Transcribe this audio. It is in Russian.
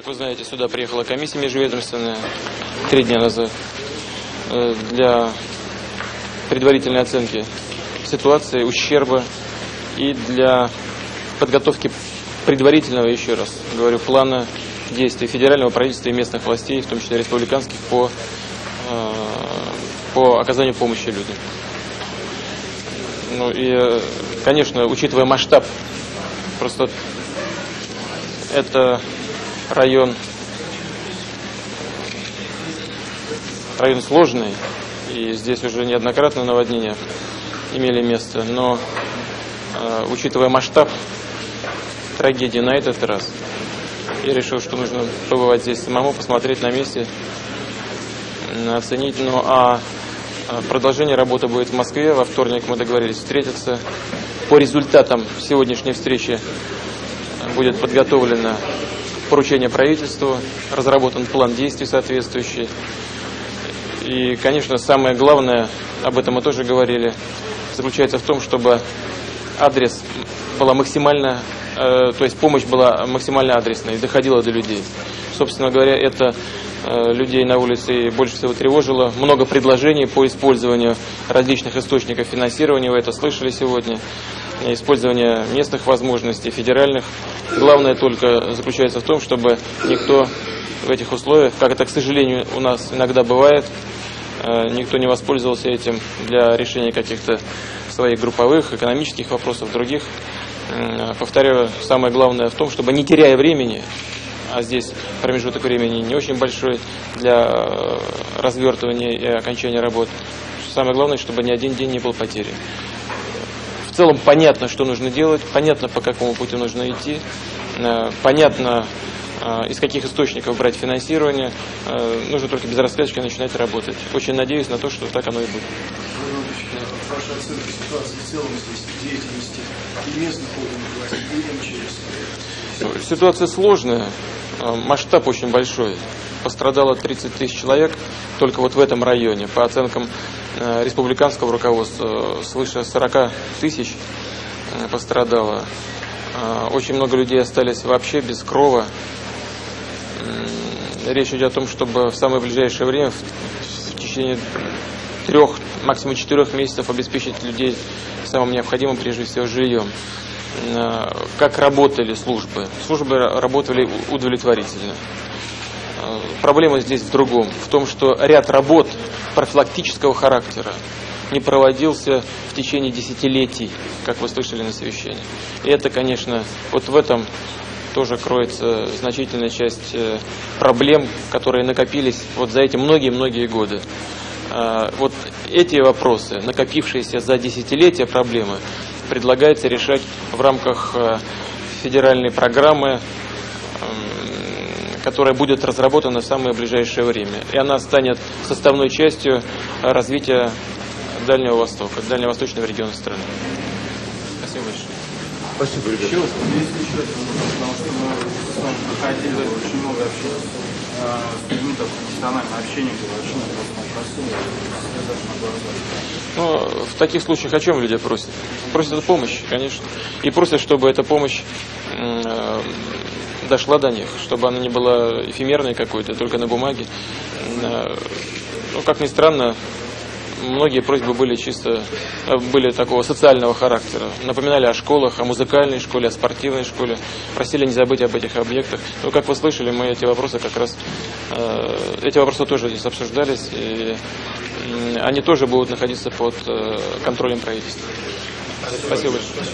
Как вы знаете, сюда приехала комиссия межведомственная три дня назад э, для предварительной оценки ситуации, ущерба и для подготовки предварительного, еще раз говорю, плана действий федерального правительства и местных властей, в том числе республиканских, по, э, по оказанию помощи людям. Ну и, э, конечно, учитывая масштаб, просто это район, район сложный, и здесь уже неоднократно наводнения имели место, но э, учитывая масштаб трагедии на этот раз, я решил, что нужно побывать здесь самому, посмотреть на месте, оценить. Ну а продолжение работы будет в Москве. Во вторник мы договорились встретиться. По результатам сегодняшней встречи будет подготовлено поручение правительству, разработан план действий соответствующий. И, конечно, самое главное, об этом мы тоже говорили, заключается в том, чтобы адрес была максимально, э, то есть помощь была максимально адресной, доходила до людей. Собственно говоря, это э, людей на улице больше всего тревожило. Много предложений по использованию различных источников финансирования, вы это слышали сегодня использование местных возможностей, федеральных. Главное только заключается в том, чтобы никто в этих условиях, как это, к сожалению, у нас иногда бывает, э, никто не воспользовался этим для решения каких-то своих групповых, экономических вопросов, других. Повторяю, самое главное в том, чтобы не теряя времени, а здесь промежуток времени не очень большой для э, развертывания и окончания работ, самое главное, чтобы ни один день не был потерян в целом понятно, что нужно делать, понятно, по какому пути нужно идти, э, понятно, э, из каких источников брать финансирование. Э, нужно только без раскачки начинать работать. Очень надеюсь на то, что так оно и будет. Ваша оценка ситуации в целом здесь, деятельности и местных органов власти? Ситуация сложная, масштаб очень большой. Пострадало 30 тысяч человек только вот в этом районе. По оценкам республиканского руководства свыше 40 тысяч э, пострадало. Э, очень много людей остались вообще без крова. Речь идет о том, чтобы в самое ближайшее время, в течение трех, максимум четырех месяцев обеспечить людей самым необходимым, прежде всего, жильем. Как работали службы? Службы работали удовлетворительно. Проблема здесь в другом, в том, что ряд работ профилактического характера не проводился в течение десятилетий, как вы слышали на совещании. И это, конечно, вот в этом тоже кроется значительная часть э, проблем, которые накопились вот за эти многие-многие годы. А, вот эти вопросы, накопившиеся за десятилетия проблемы, предлагается решать в рамках э, федеральной программы которая будет разработана в самое ближайшее время. И она станет составной частью развития Дальнего Востока, дальневосточного региона страны. Спасибо большое. Спасибо, ребята. Еще, есть еще один вопрос, потому что мы с вами проходили очень много общения с людьми, так профессиональное общение было, очень ну, в таких случаях о чем люди просят? Просят о помощи, конечно. И просят, чтобы эта помощь э, дошла до них, чтобы она не была эфемерной какой-то, только на бумаге. Э, ну, как ни странно, многие просьбы были чисто, э, были такого социального характера. Напоминали о школах, о музыкальной школе, о спортивной школе. Просили не забыть об этих объектах. Ну, как вы слышали, мы эти вопросы как раз, э, эти вопросы тоже здесь обсуждались. И они тоже будут находиться под контролем правительства. Спасибо большое.